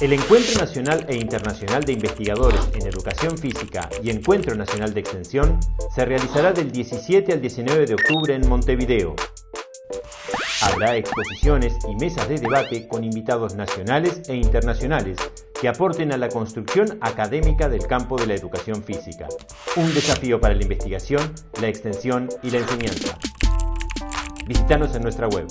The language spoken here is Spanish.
El Encuentro Nacional e Internacional de Investigadores en Educación Física y Encuentro Nacional de Extensión se realizará del 17 al 19 de octubre en Montevideo. Habrá exposiciones y mesas de debate con invitados nacionales e internacionales que aporten a la construcción académica del campo de la educación física. Un desafío para la investigación, la extensión y la enseñanza. Visítanos en nuestra web